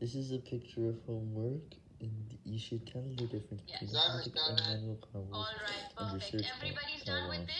This is a picture of homework, and you should tell the difference between Yes. between automatic and manual powers. Alright, perfect. Everybody's car done with this?